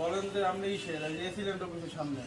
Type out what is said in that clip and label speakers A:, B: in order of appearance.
A: বলেন যে আপনি ইসে এসিলেন্ট অফিসের সামনে।